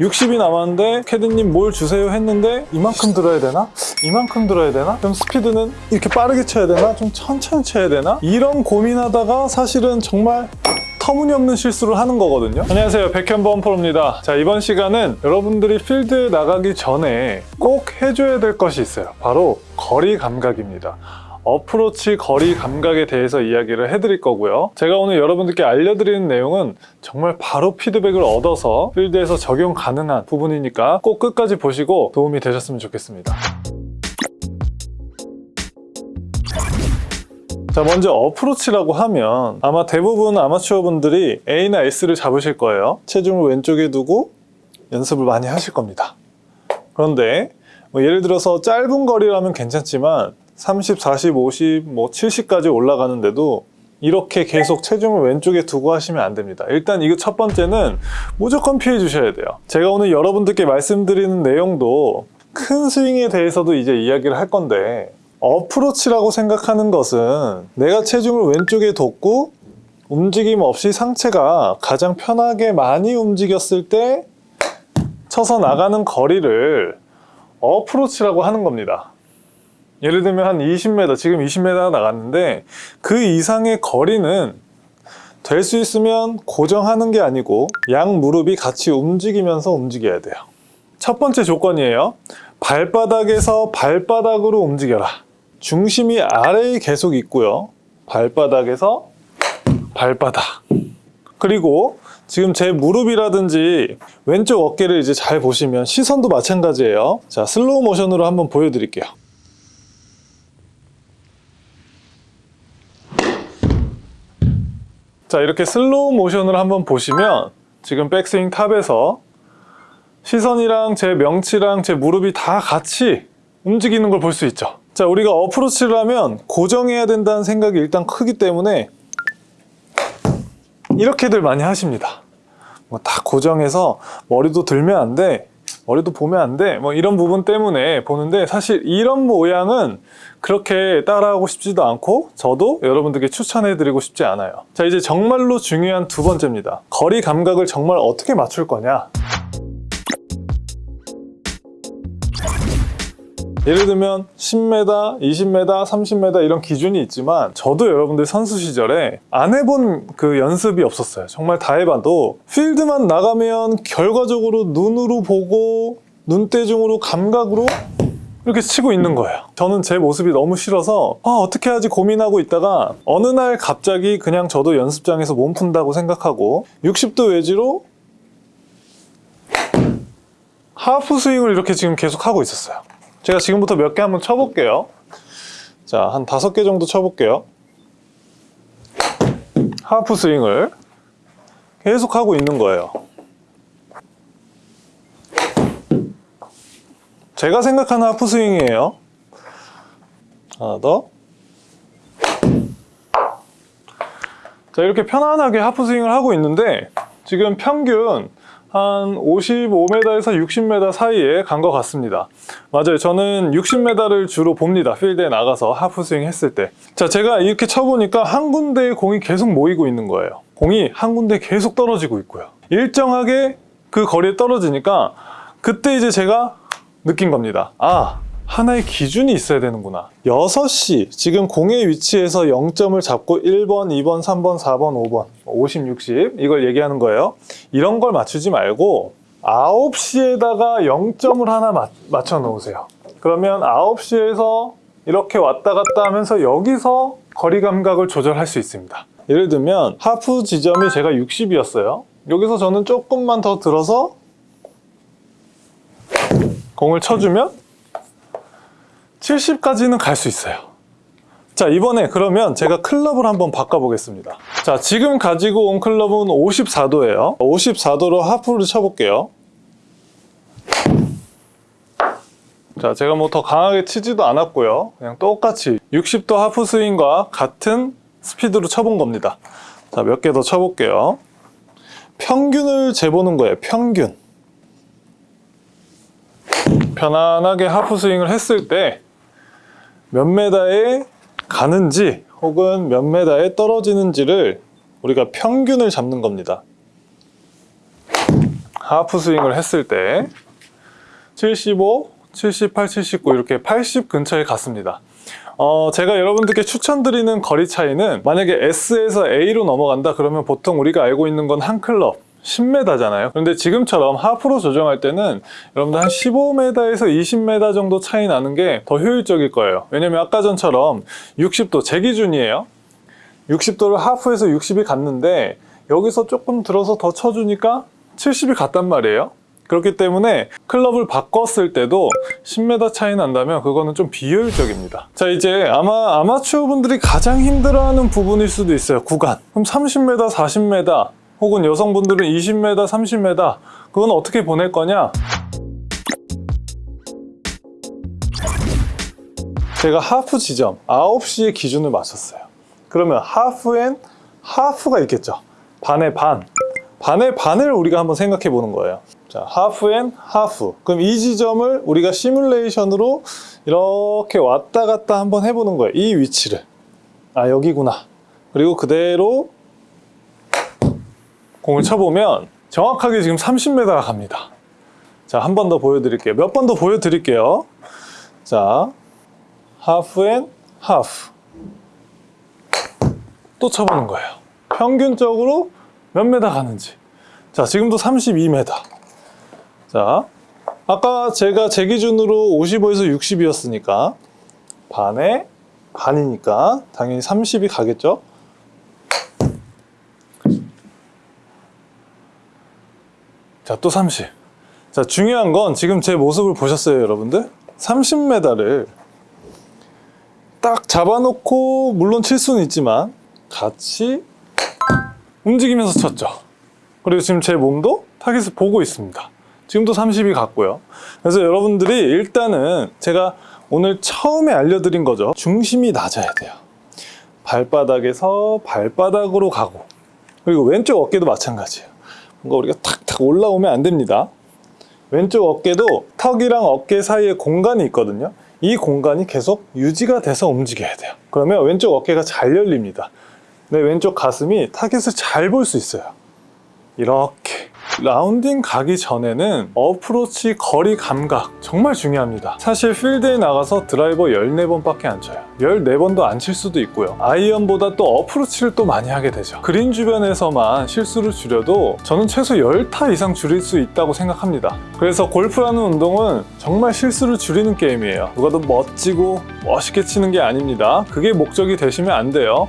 60이 남았는데 캐디님 뭘 주세요 했는데 이만큼 들어야 되나? 이만큼 들어야 되나? 좀 스피드는 이렇게 빠르게 쳐야 되나? 좀 천천히 쳐야 되나? 이런 고민하다가 사실은 정말 터무니없는 실수를 하는 거거든요 안녕하세요 백현범 프로입니다 자 이번 시간은 여러분들이 필드에 나가기 전에 꼭 해줘야 될 것이 있어요 바로 거리 감각입니다 어프로치 거리 감각에 대해서 이야기를 해드릴 거고요. 제가 오늘 여러분들께 알려드리는 내용은 정말 바로 피드백을 얻어서 필드에서 적용 가능한 부분이니까 꼭 끝까지 보시고 도움이 되셨으면 좋겠습니다. 자 먼저 어프로치라고 하면 아마 대부분 아마추어 분들이 A나 S를 잡으실 거예요. 체중을 왼쪽에 두고 연습을 많이 하실 겁니다. 그런데 뭐 예를 들어서 짧은 거리라면 괜찮지만 30, 40, 50, 뭐 70까지 올라가는데도 이렇게 계속 체중을 왼쪽에 두고 하시면 안 됩니다. 일단 이거 첫 번째는 무조건 피해 주셔야 돼요. 제가 오늘 여러분들께 말씀드리는 내용도 큰 스윙에 대해서도 이제 이야기를 할 건데 어프로치라고 생각하는 것은 내가 체중을 왼쪽에 뒀고 움직임 없이 상체가 가장 편하게 많이 움직였을 때 쳐서 나가는 거리를 어프로치라고 하는 겁니다. 예를 들면 한 20m, 지금 20m 나갔는데 그 이상의 거리는 될 수 있으면 고정하는 게 아니고 양 무릎이 같이 움직이면서 움직여야 돼요. 첫 번째 조건이에요. 발바닥에서 발바닥으로 움직여라. 중심이 아래에 계속 있고요. 발바닥에서 발바닥. 그리고 지금 제 무릎이라든지 왼쪽 어깨를 이제 잘 보시면 시선도 마찬가지예요. 자, 슬로우 모션으로 한번 보여드릴게요. 자 이렇게 슬로우 모션을 한번 보시면 지금 백스윙 탑에서 시선이랑 제 명치랑 제 무릎이 다 같이 움직이는 걸 볼 수 있죠. 자 우리가 어프로치를 하면 고정해야 된다는 생각이 일단 크기 때문에 이렇게들 많이 하십니다. 뭐 다 고정해서 머리도 들면 안돼 머리도 보면 안 돼. 뭐 이런 부분 때문에 보는데 사실 이런 모양은 그렇게 따라하고 싶지도 않고 저도 여러분들께 추천해 드리고 싶지 않아요. 자 이제 정말로 중요한 두 번째입니다. 거리 감각을 정말 어떻게 맞출 거냐. 예를 들면 10m, 20m, 30m 이런 기준이 있지만 저도 여러분들 선수 시절에 안 해본 그 연습이 없었어요. 정말 다 해봐도 필드만 나가면 결과적으로 눈으로 보고 눈대중으로 감각으로 이렇게 치고 있는 거예요. 저는 제 모습이 너무 싫어서 아, 어떻게 하지 고민하고 있다가 어느 날 갑자기 그냥 저도 연습장에서 몸 푼다고 생각하고 60도 외지로 하프 스윙을 이렇게 지금 계속 하고 있었어요. 제가 지금부터 몇 개 한번 쳐볼게요. 자, 한 다섯 개 정도 쳐볼게요. 하프 스윙을 계속 하고 있는 거예요. 제가 생각하는 하프 스윙이에요. 하나 더. 자, 이렇게 편안하게 하프 스윙을 하고 있는데 지금 평균 한 55m에서 60m 사이에 간 것 같습니다. 맞아요. 저는 60m를 주로 봅니다. 필드에 나가서 하프스윙 했을 때자 제가 이렇게 쳐보니까 한 군데에 공이 계속 모이고 있는 거예요. 공이 한 군데 계속 떨어지고 있고요. 일정하게 그 거리에 떨어지니까 그때 이제 제가 느낀 겁니다. 아 하나의 기준이 있어야 되는구나. 6시 지금 공의 위치에서 0점을 잡고 1번, 2번, 3번, 4번, 5번 50, 60 이걸 얘기하는 거예요. 이런 걸 맞추지 말고 9시에다가 0점을 하나 맞, 맞춰 놓으세요. 그러면 9시에서 이렇게 왔다 갔다 하면서 여기서 거리 감각을 조절할 수 있습니다. 예를 들면 하프 지점이 제가 60이었어요. 여기서 저는 조금만 더 들어서 공을 쳐주면 70까지는 갈 수 있어요. 자 이번에 그러면 제가 클럽을 한번 바꿔보겠습니다. 자 지금 가지고 온 클럽은 54도예요. 54도로 하프를 쳐볼게요. 자 제가 뭐 더 강하게 치지도 않았고요. 그냥 똑같이 60도 하프 스윙과 같은 스피드로 쳐본 겁니다. 자 몇 개 더 쳐볼게요. 평균을 재보는 거예요 평균. 편안하게 하프 스윙을 했을 때 몇 메다에 가는지 혹은 몇 메다에 떨어지는지를 우리가 평균을 잡는 겁니다 하프 스윙을 했을 때 75, 78, 79 이렇게 80 근처에 갔습니다. 어, 제가 여러분들께 추천드리는 거리 차이는 만약에 S에서 A로 넘어간다 그러면 보통 우리가 알고 있는 건 한 클럽 10m잖아요. 그런데 지금처럼 하프로 조정할 때는 여러분들 한 15m에서 20m 정도 차이 나는 게 더 효율적일 거예요. 왜냐면 아까 전처럼 60도 제 기준이에요. 60도를 하프에서 60이 갔는데 여기서 조금 들어서 더 쳐주니까 70이 갔단 말이에요. 그렇기 때문에 클럽을 바꿨을 때도 10m 차이 난다면 그거는 좀 비효율적입니다. 자 이제 아마 아마추어 분들이 가장 힘들어하는 부분일 수도 있어요. 구간. 그럼 30m, 40m 혹은 여성분들은 20m, 30m 그건 어떻게 보낼 거냐? 제가 하프 지점 9시에 기준을 맞췄어요. 그러면 하프엔 하프가 있겠죠. 반의 반. 반의 반을 우리가 한번 생각해 보는 거예요. 자, 하프엔 하프. 그럼 이 지점을 우리가 시뮬레이션으로 이렇게 왔다 갔다 한번 해보는 거예요. 이 위치를. 아, 여기구나. 그리고 그대로 공을 쳐보면 정확하게 지금 30m가 갑니다. 자, 한 번 더 보여드릴게요. 몇 번 더 보여드릴게요. 자, 하프엔 하프. 또 쳐보는 거예요. 평균적으로 몇 메다 가는지. 자, 지금도 32m. 자, 아까 제가 제 기준으로 55에서 60이었으니까 반에 반이니까 당연히 30이 가겠죠? 자, 또 30. 자, 중요한 건 지금 제 모습을 보셨어요, 여러분들? 30m를 딱 잡아놓고 물론 칠 수는 있지만 같이 움직이면서 쳤죠. 그리고 지금 제 몸도 타겟을 보고 있습니다. 지금도 30이 갔고요. 그래서 여러분들이 일단은 제가 오늘 처음에 알려드린 거죠. 중심이 낮아야 돼요. 발바닥에서 발바닥으로 가고 그리고 왼쪽 어깨도 마찬가지예요. 뭔가 우리가 탁탁 올라오면 안 됩니다. 왼쪽 어깨도 턱이랑 어깨 사이에 공간이 있거든요. 이 공간이 계속 유지가 돼서 움직여야 돼요. 그러면 왼쪽 어깨가 잘 열립니다. 내 왼쪽 가슴이 타겟을 잘 볼 수 있어요. 이렇게 라운딩 가기 전에는 어프로치 거리 감각 정말 중요합니다. 사실 필드에 나가서 드라이버 14번밖에 안 쳐요. 14번도 안 칠 수도 있고요. 아이언보다 또 어프로치를 또 많이 하게 되죠. 그린 주변에서만 실수를 줄여도 저는 최소 10타 이상 줄일 수 있다고 생각합니다. 그래서 골프라는 운동은 정말 실수를 줄이는 게임이에요. 누가 더 멋지고 멋있게 치는 게 아닙니다. 그게 목적이 되시면 안 돼요.